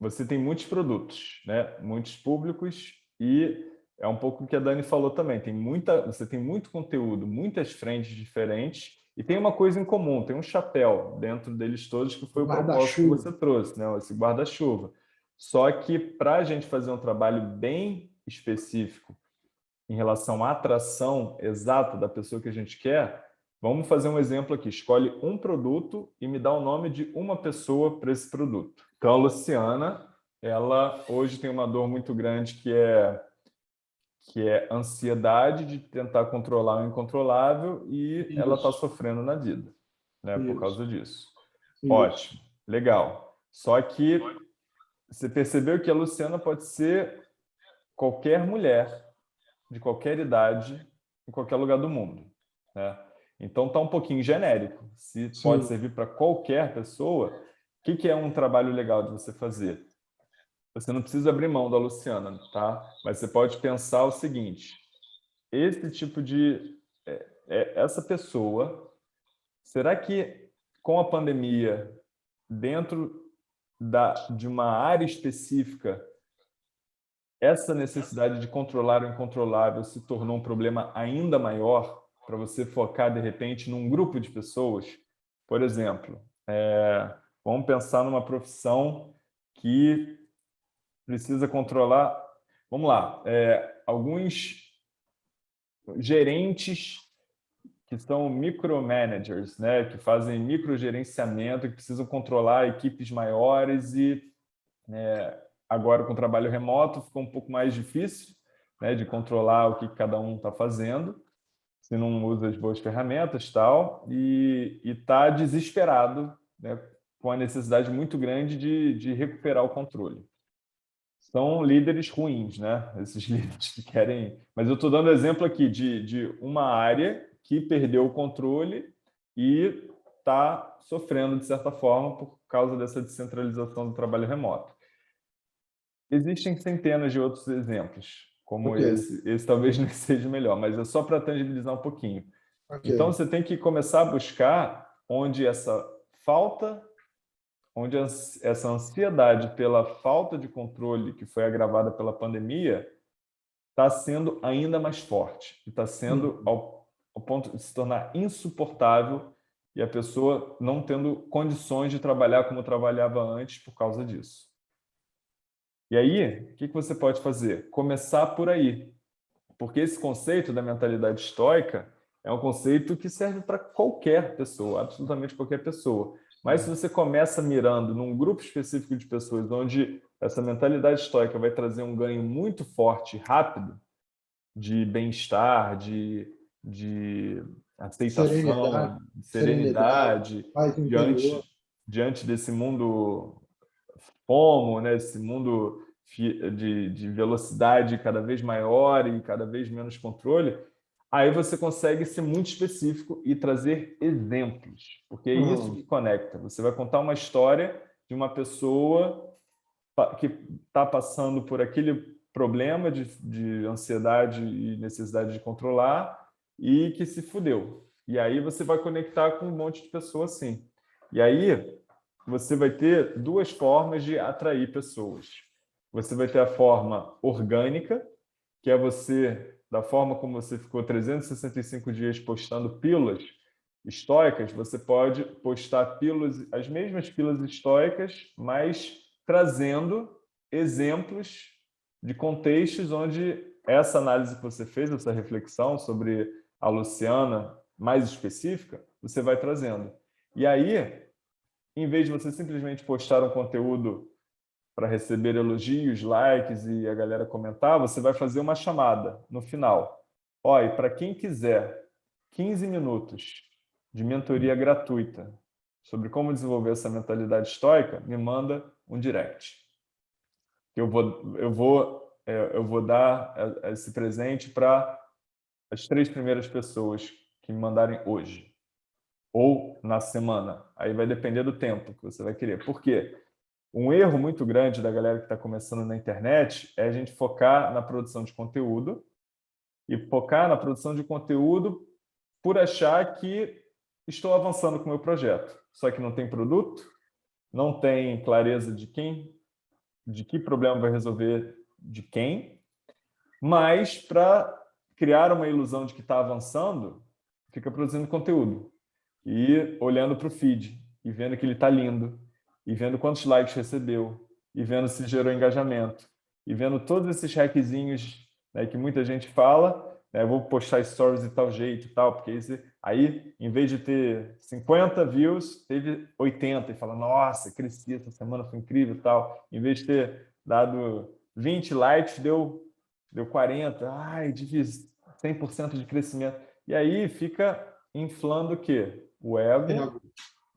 você tem muitos produtos, né? muitos públicos e é um pouco o que a Dani falou também, tem muita, você tem muito conteúdo, muitas frentes diferentes e tem uma coisa em comum, tem um chapéu dentro deles todos que foi o propósito que você trouxe, né? esse guarda-chuva. Só que para a gente fazer um trabalho bem específico em relação à atração exata da pessoa que a gente quer, vamos fazer um exemplo aqui. Escolhe um produto e me dá o nome de uma pessoa para esse produto. Então, a Luciana, ela hoje tem uma dor muito grande que é que é ansiedade de tentar controlar o incontrolável e Isso. ela está sofrendo na vida, né, Isso. por causa disso. Isso. Ótimo, legal. Só que você percebeu que a Luciana pode ser qualquer mulher, de qualquer idade, em qualquer lugar do mundo. Né? Então está um pouquinho genérico. Se Sim. pode servir para qualquer pessoa, o que, que é um trabalho legal de você fazer? Você não precisa abrir mão da Luciana, tá? Mas você pode pensar o seguinte, esse tipo de... É, é, essa pessoa, será que com a pandemia, dentro da, de uma área específica, essa necessidade de controlar o incontrolável se tornou um problema ainda maior para você focar, de repente, num grupo de pessoas? Por exemplo, é, vamos pensar numa profissão que precisa controlar... Vamos lá, é, alguns gerentes que são micromanagers, né, que fazem microgerenciamento, que precisam controlar equipes maiores e é, agora com o trabalho remoto ficou um pouco mais difícil né, de controlar o que cada um está fazendo, se não usa as boas ferramentas tal, e está desesperado né, com a necessidade muito grande de, de recuperar o controle. São líderes ruins, né? Esses líderes que querem... Mas eu estou dando exemplo aqui de, de uma área que perdeu o controle e está sofrendo, de certa forma, por causa dessa descentralização do trabalho remoto. Existem centenas de outros exemplos, como okay. esse. Esse talvez não seja melhor, mas é só para tangibilizar um pouquinho. Okay. Então, você tem que começar a buscar onde essa falta, onde essa ansiedade pela falta de controle que foi agravada pela pandemia está sendo ainda mais forte, está sendo, hum. ao ao ponto de se tornar insuportável e a pessoa não tendo condições de trabalhar como trabalhava antes por causa disso. E aí, o que você pode fazer? Começar por aí. Porque esse conceito da mentalidade estoica é um conceito que serve para qualquer pessoa, absolutamente qualquer pessoa. Mas se você começa mirando num grupo específico de pessoas onde essa mentalidade estoica vai trazer um ganho muito forte, rápido, de bem-estar, de de aceitação, serenidade, serenidade, serenidade diante, diante desse mundo FOMO, né? esse mundo de, de velocidade cada vez maior e cada vez menos controle, aí você consegue ser muito específico e trazer exemplos, porque é uhum. isso que conecta. Você vai contar uma história de uma pessoa que está passando por aquele problema de, de ansiedade e necessidade de controlar e que se fudeu. E aí você vai conectar com um monte de pessoas assim. E aí você vai ter duas formas de atrair pessoas. Você vai ter a forma orgânica, que é você, da forma como você ficou 365 dias postando pílulas estoicas, você pode postar pílulas, as mesmas pílulas estoicas, mas trazendo exemplos de contextos onde essa análise que você fez, essa reflexão sobre a Luciana mais específica, você vai trazendo. E aí, em vez de você simplesmente postar um conteúdo para receber elogios, likes e a galera comentar, você vai fazer uma chamada no final. Olha, para quem quiser 15 minutos de mentoria gratuita sobre como desenvolver essa mentalidade estoica, me manda um direct. Eu vou, eu vou, é, eu vou dar é, esse presente para as três primeiras pessoas que me mandarem hoje ou na semana. Aí vai depender do tempo que você vai querer. Por quê? Um erro muito grande da galera que está começando na internet é a gente focar na produção de conteúdo e focar na produção de conteúdo por achar que estou avançando com o meu projeto. Só que não tem produto, não tem clareza de quem de que problema vai resolver de quem, mas para criar uma ilusão de que está avançando, fica produzindo conteúdo e olhando para o feed e vendo que ele está lindo e vendo quantos likes recebeu e vendo se gerou engajamento e vendo todos esses hackzinhos né, que muita gente fala, né, vou postar stories de tal jeito e tal, porque esse, aí, em vez de ter 50 views, teve 80 e fala, nossa, cresci essa semana, foi incrível e tal. Em vez de ter dado 20 likes, deu, deu 40, ai, difícil, 100% de crescimento. E aí fica inflando o quê? O ego,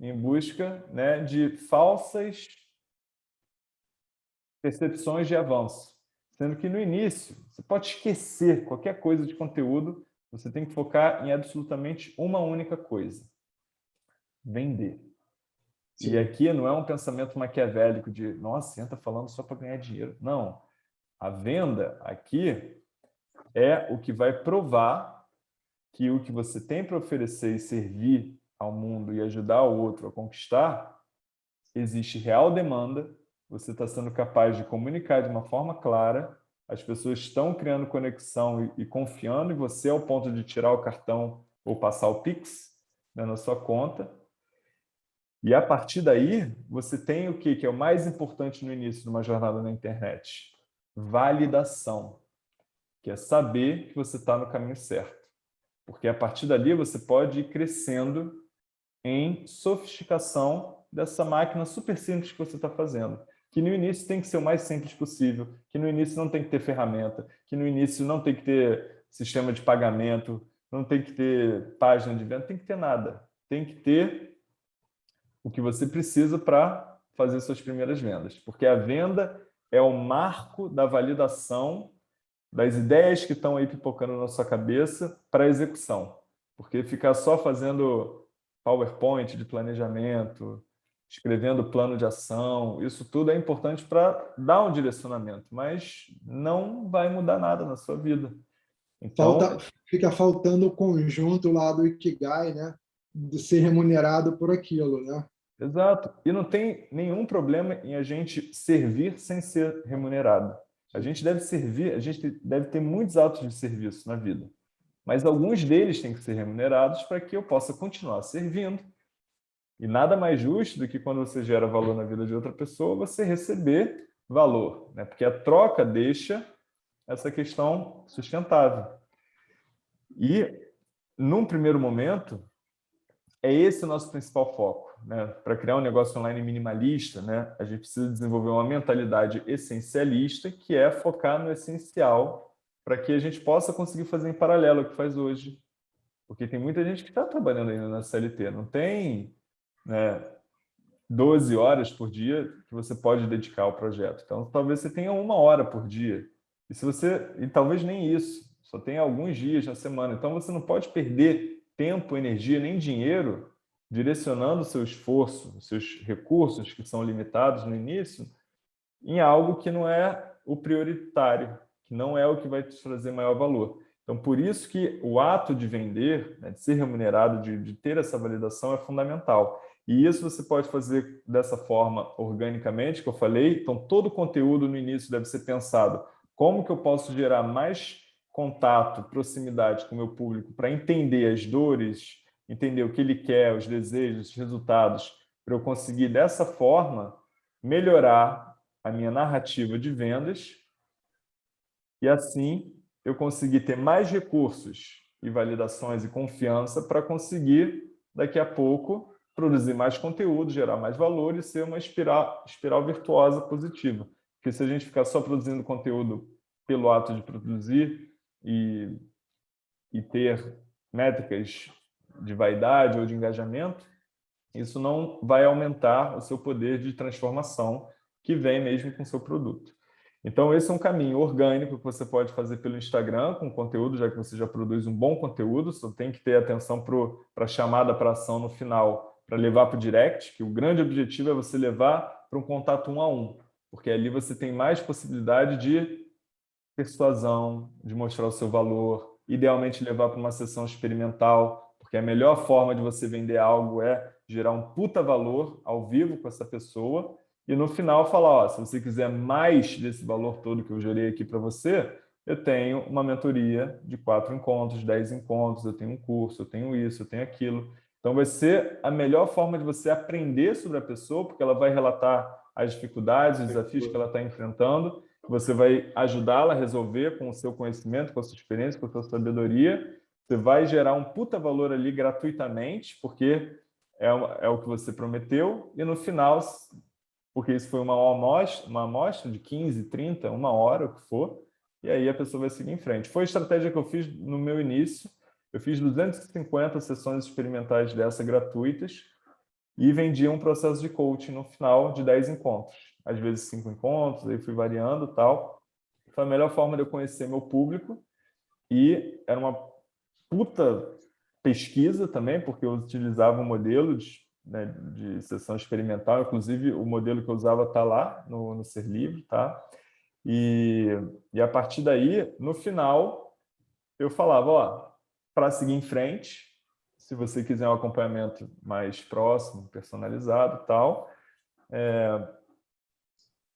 em busca né, de falsas percepções de avanço. Sendo que no início, você pode esquecer qualquer coisa de conteúdo, você tem que focar em absolutamente uma única coisa. Vender. Sim. E aqui não é um pensamento maquiavélico de, nossa, você está falando só para ganhar dinheiro. Não. A venda aqui é o que vai provar que o que você tem para oferecer e servir ao mundo e ajudar o outro a conquistar, existe real demanda, você está sendo capaz de comunicar de uma forma clara, as pessoas estão criando conexão e, e confiando em você ao ponto de tirar o cartão ou passar o Pix né, na sua conta. E a partir daí, você tem o que, que é o mais importante no início de uma jornada na internet? Validação, que é saber que você está no caminho certo. Porque a partir dali você pode ir crescendo em sofisticação dessa máquina super simples que você está fazendo que no início tem que ser o mais simples possível, que no início não tem que ter ferramenta, que no início não tem que ter sistema de pagamento, não tem que ter página de venda, tem que ter nada. Tem que ter o que você precisa para fazer suas primeiras vendas. Porque a venda é o marco da validação das ideias que estão aí pipocando na sua cabeça para a execução. Porque ficar só fazendo PowerPoint de planejamento, escrevendo plano de ação, isso tudo é importante para dar um direcionamento, mas não vai mudar nada na sua vida. Então, Falta, fica faltando o conjunto lá do Ikigai, né? De ser remunerado por aquilo, né? Exato. E não tem nenhum problema em a gente servir sem ser remunerado. A gente deve servir, a gente deve ter muitos atos de serviço na vida. Mas alguns deles têm que ser remunerados para que eu possa continuar servindo e nada mais justo do que quando você gera valor na vida de outra pessoa, você receber valor, né? porque a troca deixa essa questão sustentável. E, num primeiro momento, é esse o nosso principal foco. Né? Para criar um negócio online minimalista, né? a gente precisa desenvolver uma mentalidade essencialista, que é focar no essencial, para que a gente possa conseguir fazer em paralelo o que faz hoje. Porque tem muita gente que está trabalhando ainda na CLT, não tem né, 12 horas por dia que você pode dedicar ao projeto. Então, talvez você tenha uma hora por dia. E, se você, e talvez nem isso, só tem alguns dias na semana. Então, você não pode perder tempo, energia, nem dinheiro direcionando o seu esforço, os seus recursos, que são limitados no início, em algo que não é o prioritário, que não é o que vai te trazer maior valor. Então, por isso que o ato de vender, né, de ser remunerado, de, de ter essa validação é fundamental. E isso você pode fazer dessa forma organicamente, que eu falei. Então, todo o conteúdo no início deve ser pensado como que eu posso gerar mais contato, proximidade com o meu público para entender as dores, entender o que ele quer, os desejos, os resultados, para eu conseguir, dessa forma, melhorar a minha narrativa de vendas e, assim, eu conseguir ter mais recursos e validações e confiança para conseguir, daqui a pouco, produzir mais conteúdo, gerar mais valor e ser uma espiral, espiral virtuosa positiva. Porque se a gente ficar só produzindo conteúdo pelo ato de produzir e, e ter métricas de vaidade ou de engajamento, isso não vai aumentar o seu poder de transformação que vem mesmo com o seu produto. Então, esse é um caminho orgânico que você pode fazer pelo Instagram, com conteúdo, já que você já produz um bom conteúdo, só tem que ter atenção para a chamada para ação no final, para levar para o direct, que o grande objetivo é você levar para um contato um a um, porque ali você tem mais possibilidade de persuasão, de mostrar o seu valor, idealmente levar para uma sessão experimental, porque a melhor forma de você vender algo é gerar um puta valor ao vivo com essa pessoa e no final falar, ó, se você quiser mais desse valor todo que eu gerei aqui para você, eu tenho uma mentoria de quatro encontros, dez encontros, eu tenho um curso, eu tenho isso, eu tenho aquilo. Então vai ser a melhor forma de você aprender sobre a pessoa, porque ela vai relatar as dificuldades, os desafios que ela está enfrentando, você vai ajudá-la a resolver com o seu conhecimento, com a sua experiência, com a sua sabedoria, você vai gerar um puta valor ali gratuitamente, porque é, é o que você prometeu, e no final, porque isso foi uma amostra, uma amostra de 15, 30, uma hora, o que for, e aí a pessoa vai seguir em frente. Foi a estratégia que eu fiz no meu início, eu fiz 250 sessões experimentais dessa gratuitas e vendia um processo de coaching no final de 10 encontros. Às vezes 5 encontros, aí fui variando tal. Foi a melhor forma de eu conhecer meu público e era uma puta pesquisa também, porque eu utilizava um modelo de, né, de sessão experimental, inclusive o modelo que eu usava está lá no, no Ser Livre, tá? E, e a partir daí, no final, eu falava, ó, para seguir em frente, se você quiser um acompanhamento mais próximo, personalizado tal, é,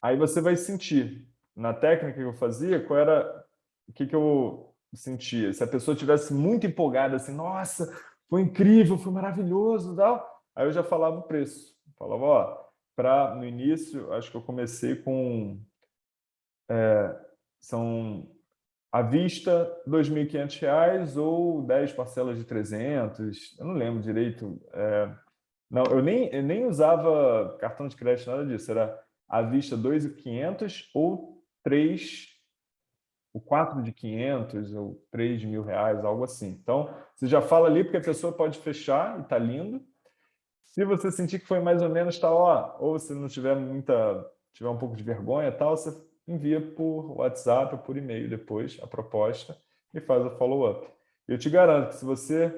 aí você vai sentir. Na técnica que eu fazia, qual era o que, que eu sentia? Se a pessoa tivesse muito empolgada, assim, nossa, foi incrível, foi maravilhoso tal, aí eu já falava o preço. Falava, ó, para no início, acho que eu comecei com é, são à vista R$ 2.500 ou 10 parcelas de 300, eu não lembro direito. É, não, eu nem, eu nem usava cartão de crédito, nada disso, era à vista 2.500 ou 3, o 4 de 500 ou 3 de mil reais, algo assim. Então, você já fala ali porque a pessoa pode fechar e está lindo. Se você sentir que foi mais ou menos, tá, ó, ou se não tiver muita, tiver um pouco de vergonha tal, você envia por WhatsApp ou por e-mail depois a proposta e faz o follow-up. Eu te garanto que se você,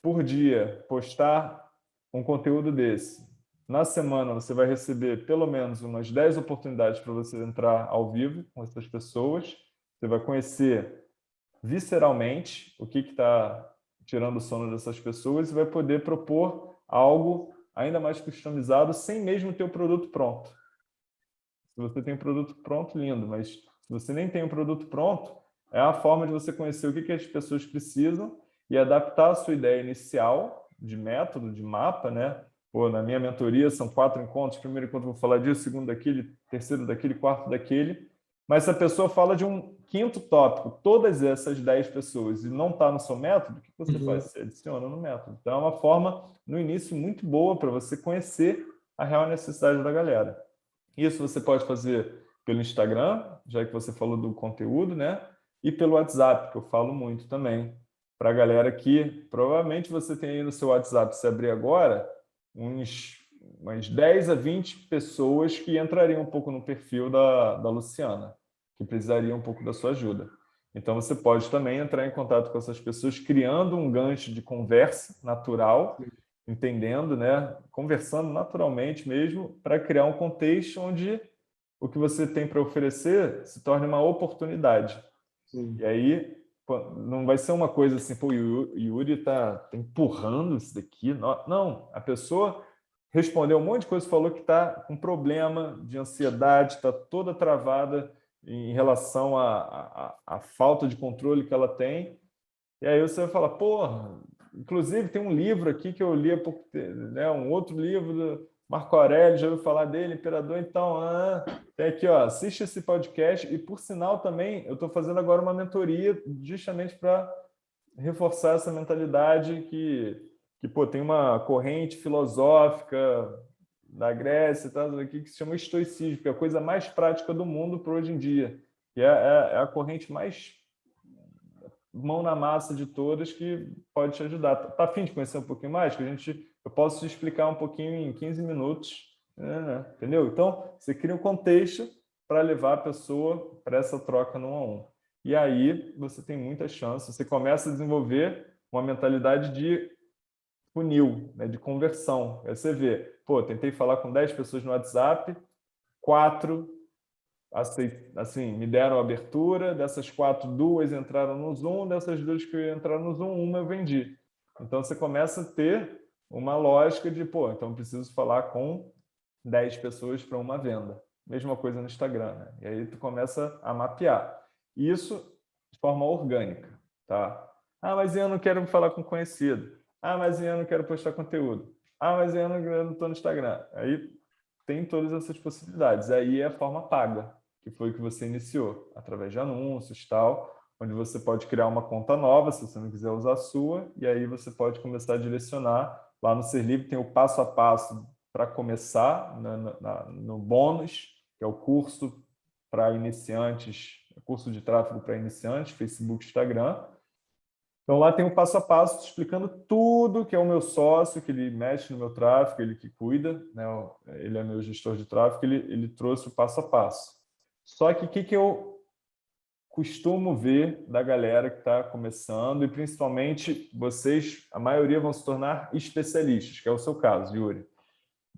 por dia, postar um conteúdo desse, na semana você vai receber pelo menos umas 10 oportunidades para você entrar ao vivo com essas pessoas, você vai conhecer visceralmente o que está tirando o sono dessas pessoas e vai poder propor algo ainda mais customizado sem mesmo ter o produto pronto. Se você tem um produto pronto, lindo, mas se você nem tem um produto pronto, é a forma de você conhecer o que, que as pessoas precisam e adaptar a sua ideia inicial de método, de mapa, né? Pô, na minha mentoria são quatro encontros, primeiro encontro vou falar disso, segundo daquele, terceiro daquele, quarto daquele, mas se a pessoa fala de um quinto tópico, todas essas dez pessoas, e não está no seu método, o que você uhum. faz? Você adiciona no método. Então, é uma forma, no início, muito boa para você conhecer a real necessidade da galera. Isso você pode fazer pelo Instagram, já que você falou do conteúdo, né? E pelo WhatsApp, que eu falo muito também. Para a galera que provavelmente você tem aí no seu WhatsApp, se abrir agora, uns, umas 10 a 20 pessoas que entrariam um pouco no perfil da, da Luciana, que precisariam um pouco da sua ajuda. Então, você pode também entrar em contato com essas pessoas, criando um gancho de conversa natural entendendo, né, conversando naturalmente mesmo, para criar um contexto onde o que você tem para oferecer se torne uma oportunidade. Sim. E aí não vai ser uma coisa assim, pô, o Yuri está tá empurrando isso daqui. Não, a pessoa respondeu um monte de coisa, falou que está com problema de ansiedade, está toda travada em relação à, à falta de controle que ela tem. E aí você vai falar, porra, Inclusive, tem um livro aqui que eu li há pouco né, um outro livro do Marco Aurélio, já ouviu falar dele, Imperador? Então, ah, tem aqui, ó, assiste esse podcast. E, por sinal, também, eu estou fazendo agora uma mentoria justamente para reforçar essa mentalidade que, que pô, tem uma corrente filosófica da Grécia tal, aqui, que se chama estoicismo, que é a coisa mais prática do mundo para hoje em dia. Que é, é, é a corrente mais mão na massa de todas que pode te ajudar. Tá afim de conhecer um pouquinho mais? Que a gente, eu posso te explicar um pouquinho em 15 minutos, né, né? entendeu? Então, você cria um contexto para levar a pessoa para essa troca no a um. E aí você tem muita chance, você começa a desenvolver uma mentalidade de funil, né, de conversão. Aí você vê, pô, tentei falar com 10 pessoas no WhatsApp, quatro assim, me deram abertura, dessas quatro, duas entraram no Zoom, dessas duas que entraram no Zoom, uma eu vendi. Então, você começa a ter uma lógica de, pô, então preciso falar com 10 pessoas para uma venda. Mesma coisa no Instagram, né? E aí tu começa a mapear. Isso de forma orgânica, tá? Ah, mas eu não quero falar com conhecido. Ah, mas eu não quero postar conteúdo. Ah, mas eu não estou no Instagram. Aí tem todas essas possibilidades. Aí é a forma paga, que foi o que você iniciou, através de anúncios tal, onde você pode criar uma conta nova, se você não quiser usar a sua, e aí você pode começar a direcionar. Lá no Ser Livre tem o passo a passo para começar, na, na, no bônus, que é o curso para iniciantes, curso de tráfego para iniciantes, Facebook, Instagram. Então lá tem o passo a passo explicando tudo que é o meu sócio, que ele mexe no meu tráfego, ele que cuida, né? ele é meu gestor de tráfego, ele, ele trouxe o passo a passo. Só que o que, que eu costumo ver da galera que está começando, e principalmente vocês, a maioria vão se tornar especialistas, que é o seu caso, Yuri.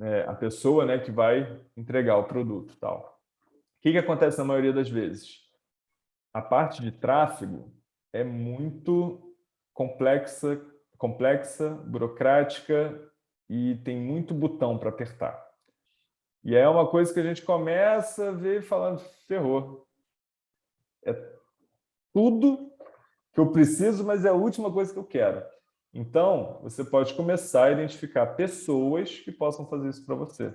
É, a pessoa né, que vai entregar o produto. Tal. O que, que acontece na maioria das vezes? A parte de tráfego é muito complexa, complexa, burocrática e tem muito botão para apertar. E é uma coisa que a gente começa a ver falando, ferrou. É tudo que eu preciso, mas é a última coisa que eu quero. Então, você pode começar a identificar pessoas que possam fazer isso para você.